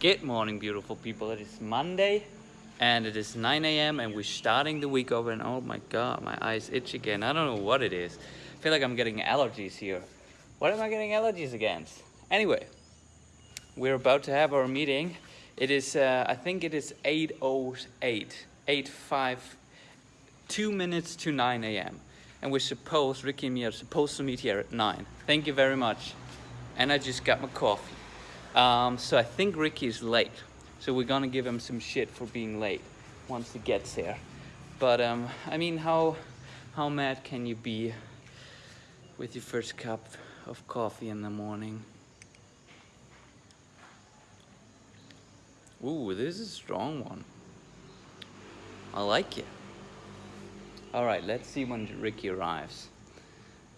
Good morning, beautiful people. It is Monday and it is 9 a.m. and we're starting the week over and oh my god, my eyes itch again. I don't know what it is. I feel like I'm getting allergies here. What am I getting allergies against? Anyway, we're about to have our meeting. It is, uh, I think it is 8.08, 8.5, two minutes to 9 a.m. And we're supposed, Ricky and me are supposed to meet here at 9. Thank you very much. And I just got my coffee. Um, so I think Ricky is late. So we're gonna give him some shit for being late once he gets here. But um, I mean, how how mad can you be with your first cup of coffee in the morning? Ooh, this is a strong one. I like it. All right, let's see when Ricky arrives.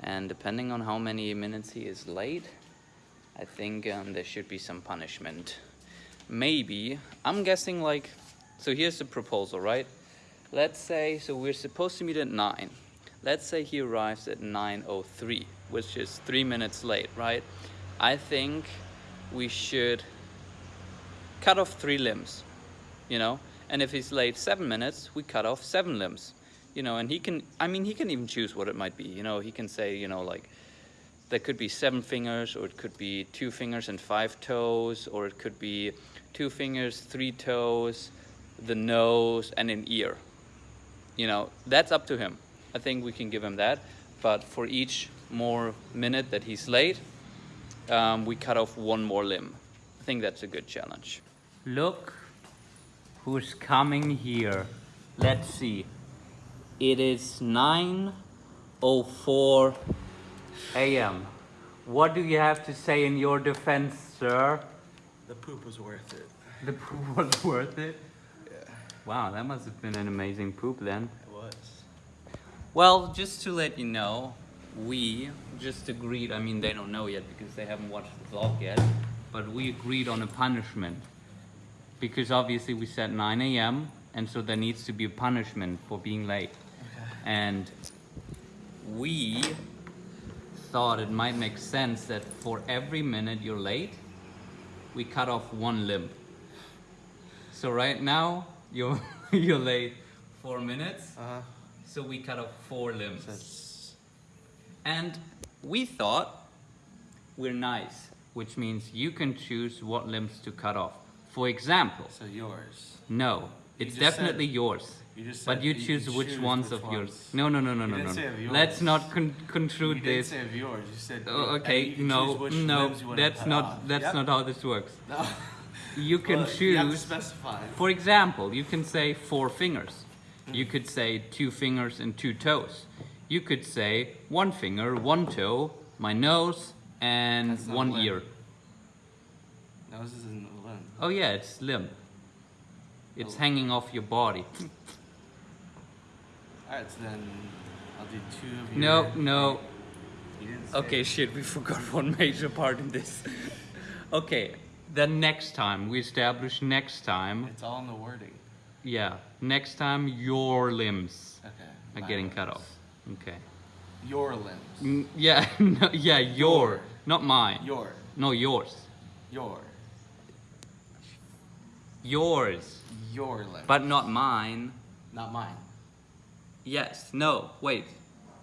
And depending on how many minutes he is late, I think um, there should be some punishment. Maybe, I'm guessing like, so here's the proposal, right? Let's say, so we're supposed to meet at 9. Let's say he arrives at 9.03, which is three minutes late, right? I think we should cut off three limbs, you know? And if he's late seven minutes, we cut off seven limbs, you know? And he can, I mean, he can even choose what it might be, you know? He can say, you know, like, there could be seven fingers or it could be two fingers and five toes or it could be two fingers three toes the nose and an ear. You know that's up to him. I think we can give him that. But for each more minute that he's late um, we cut off one more limb. I think that's a good challenge. Look who's coming here. Let's see. It is 904 a.m. What do you have to say in your defense, sir? The poop was worth it. The poop was worth it? Yeah. Wow, that must have been an amazing poop then. It was. Well, just to let you know, we just agreed, I mean they don't know yet because they haven't watched the vlog yet, but we agreed on a punishment. Because obviously we said 9 a.m. and so there needs to be a punishment for being late. Okay. And we thought it might make sense that for every minute you're late, we cut off one limb. So right now, you're, you're late four minutes, Uh huh. so we cut off four limbs. That's And we thought we're nice, which means you can choose what limbs to cut off. For example, so yours. no, it's just definitely said- yours. You just But said you choose which ones which of yours. No, no, no, no, You no, no. Let's not con You conclude didn't this. yours. You said. Oh, okay, you no, no, you that's not that's Yep. not how this works. No. You can Well, You choose. specify. For example, you can say four fingers. You could say two fingers and two toes. You could say one finger, one toe, my nose, and one limb. ear. Nose isn't a limb. Oh yeah, it's limb. It's Oh. hanging off your body. Alright, so then I'll do two of your. No, no. You Okay, it. shit, we forgot one major part in this. okay, then next time, we establish next time, It's all in the wording. yeah, next time your limbs Okay. are getting cut off. Okay. Your limbs. Mm, Yeah, no, yeah, your, Your. not mine. Your. No, yours. Your. Yours, Your limbs. but not mine. not mine. Yes, no, wait.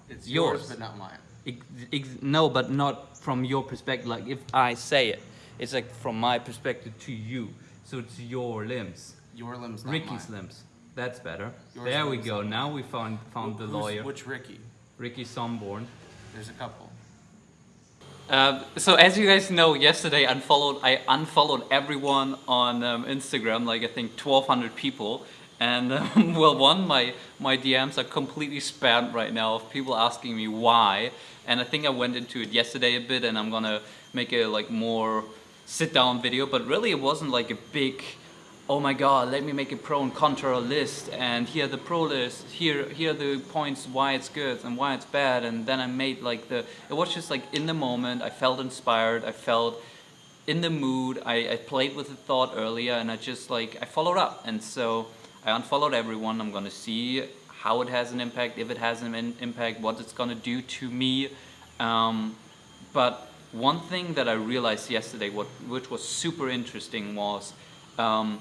It's Yours. yours, but not mine. Ex- ex- no, but not from your perspective. Like if I say it, it's like from my perspective to you. So it's your limbs, Your limbs, not Ricky's mine. limbs. That's better. Yours there we go. Now we found found Who- the lawyer, Which Ricky? Ricky Somborn. There's a couple. Um, so as you guys know, yesterday unfollowed I unfollowed everyone on um, Instagram, like I think 1,200 people, and um, well, one my my DMs are completely spammed right now of people asking me why, and I think I went into it yesterday a bit, and I'm gonna make a like more sit down video, but really it wasn't like a big oh my god, let me make a pro and contra list and here the pro list, here here are the points why it's good and why it's bad and then I made like the, it was just like in the moment, I felt inspired, I felt in the mood, I, I played with the thought earlier and I just like, I followed up and so I unfollowed everyone, I'm gonna see how it has an impact, if it has an impact, what it's gonna do to me. Um, but one thing that I realized yesterday, what, which was super interesting, was Um,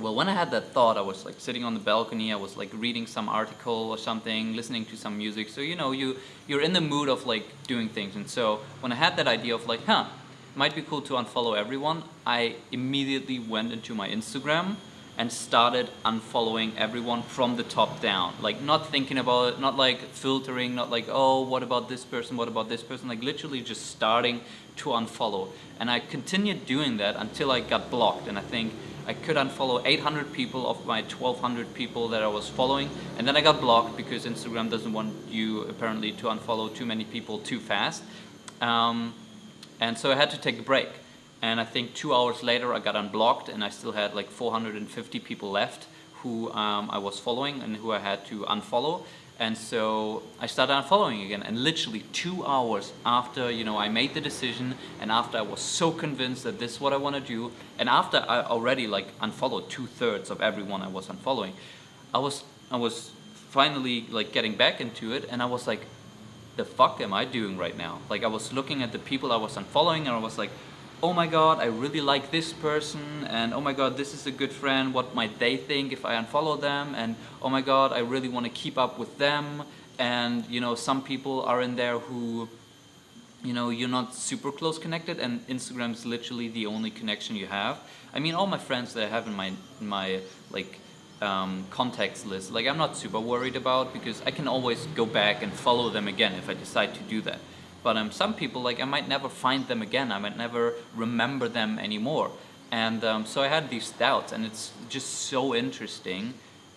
well, when I had that thought, I was like sitting on the balcony. I was like reading some article or something, listening to some music. So you know, you you're in the mood of like doing things. And so when I had that idea of like, huh, might be cool to unfollow everyone, I immediately went into my Instagram and started unfollowing everyone from the top down. Like not thinking about it, not like filtering, not like, oh, what about this person, what about this person, like literally just starting to unfollow. And I continued doing that until I got blocked. And I think I could unfollow 800 people of my 1200 people that I was following. And then I got blocked because Instagram doesn't want you apparently to unfollow too many people too fast. Um, and so I had to take a break. And I think two hours later I got unblocked and I still had like 450 people left who um, I was following and who I had to unfollow. And so I started unfollowing again and literally two hours after you know I made the decision and after I was so convinced that this is what I want to do and after I already like unfollowed two-thirds of everyone I was unfollowing I was I was finally like getting back into it and I was like the fuck am I doing right now? Like I was looking at the people I was unfollowing and I was like oh my god, I really like this person, and oh my god, this is a good friend, what might they think if I unfollow them, and oh my god, I really want to keep up with them, and you know, some people are in there who, you know, you're not super close connected, and Instagram is literally the only connection you have. I mean, all my friends that I have in my, in my like, um, contacts list, like I'm not super worried about because I can always go back and follow them again if I decide to do that. But um, some people, like I might never find them again. I might never remember them anymore. And um, so I had these doubts and it's just so interesting.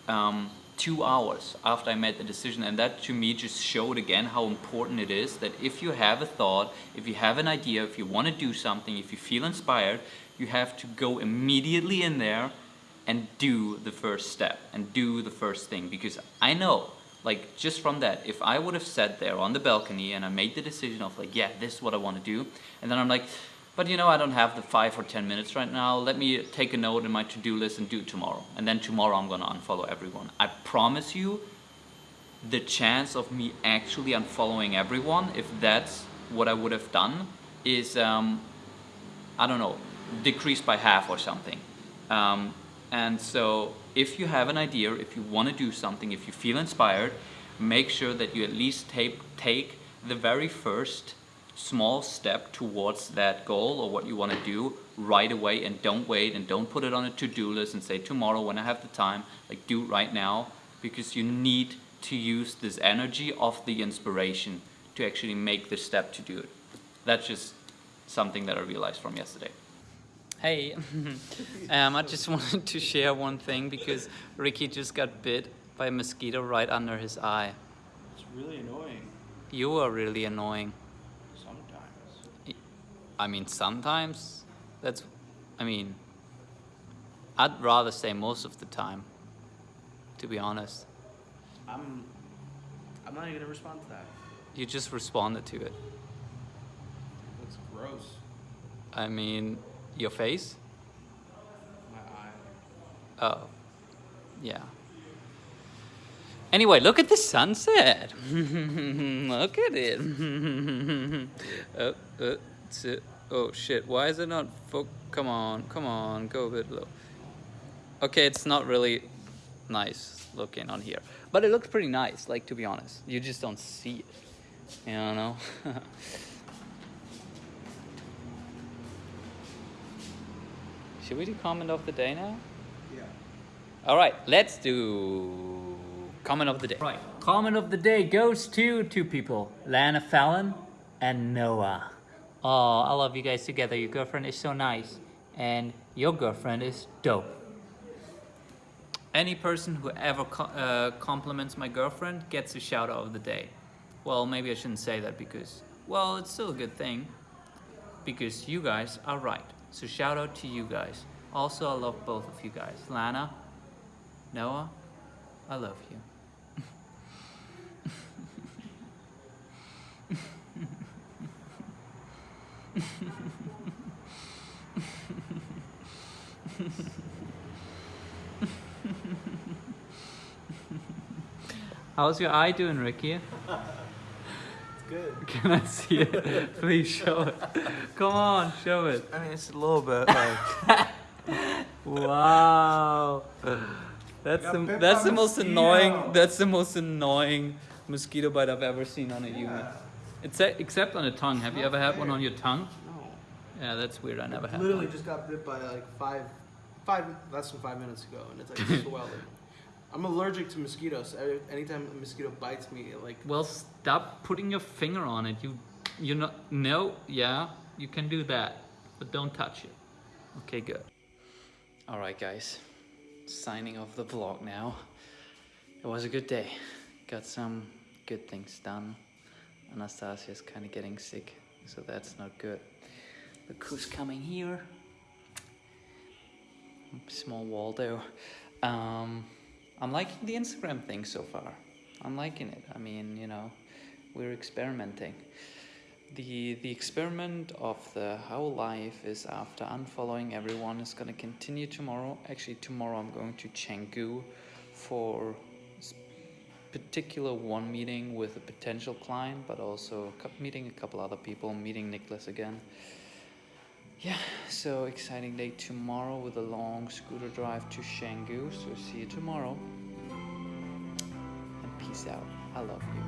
Um, two hours after I made the decision and that to me just showed again how important it is that if you have a thought, if you have an idea, if you want to do something, if you feel inspired, you have to go immediately in there and do the first step and do the first thing because I know like just from that, if I would have sat there on the balcony and I made the decision of like, yeah, this is what I want to do, and then I'm like, but you know, I don't have the five or 10 minutes right now. Let me take a note in my to-do list and do tomorrow. And then tomorrow I'm gonna unfollow everyone. I promise you, the chance of me actually unfollowing everyone, if that's what I would have done, is, um, I don't know, decreased by half or something. Um, and so if you have an idea, if you want to do something, if you feel inspired, make sure that you at least take, take the very first small step towards that goal or what you want to do right away and don't wait and don't put it on a to-do list and say tomorrow when I have the time, like do it right now because you need to use this energy of the inspiration to actually make the step to do it. That's just something that I realized from yesterday. Hey, um, I just wanted to share one thing because Ricky just got bit by a mosquito right under his eye. It's really annoying. You are really annoying. Sometimes. I mean, sometimes. That's, I mean, I'd rather say most of the time, to be honest. I'm. I'm not even gonna respond to that. You just responded to it. That's gross. I mean, your face? My eye. Oh, yeah. Anyway, look at the sunset. look at it. oh, uh, oh shit, why is it not Come on, come on, go a bit low. Okay, it's not really nice looking on here. But it looks pretty nice, like to be honest. You just don't see it. You know? Should we do comment of the day now? Yeah. All right, let's do comment of the day. Right, comment of the day goes to two people, Lana Fallon and Noah. Oh, I love you guys together. Your girlfriend is so nice, and your girlfriend is dope. Any person who ever co uh, compliments my girlfriend gets a shout out of the day. Well, maybe I shouldn't say that because, well, it's still a good thing because you guys are right. So shout out to you guys. Also, I love both of you guys. Lana, Noah, I love you. How's your eye doing, Ricky? Good. Can I see it? Please show it. Come on, show it. I mean, it's a little bit like. wow. That's the that's the most mosquito. annoying that's the most annoying mosquito bite I've ever seen on a human. Yeah. It's except on a tongue. Have you ever had one on your tongue? No. Yeah, that's weird. I never had. Literally one. just got bit by like five, five less than five minutes ago, and it's like swelling. I'm allergic to mosquitoes. Anytime a mosquito bites me, it like Well, stop putting your finger on it. You, you know, no, yeah, you can do that, but don't touch it. Okay, good. All right, guys, signing off the vlog now. It was a good day. Got some good things done. Anastasia's kind of getting sick, so that's not good. Look who's coming here. Small Waldo. Um, I'm liking the Instagram thing so far. I'm liking it. I mean, you know, we're experimenting. The the experiment of the how life is after unfollowing everyone is going to continue tomorrow. Actually, tomorrow I'm going to Chengdu for particular one meeting with a potential client, but also meeting a couple other people, meeting Nicholas again yeah, so exciting day tomorrow with a long scooter drive to Shanggu. So see you tomorrow. And peace out. I love you.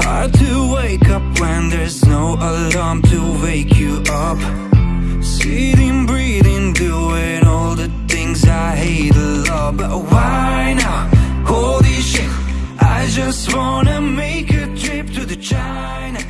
Hard to wake up when there's no alarm to wake you up. Sitting, breathing, doing all the things I hate a lot. But why now? Holy shit. I just wanna make a trip to the China.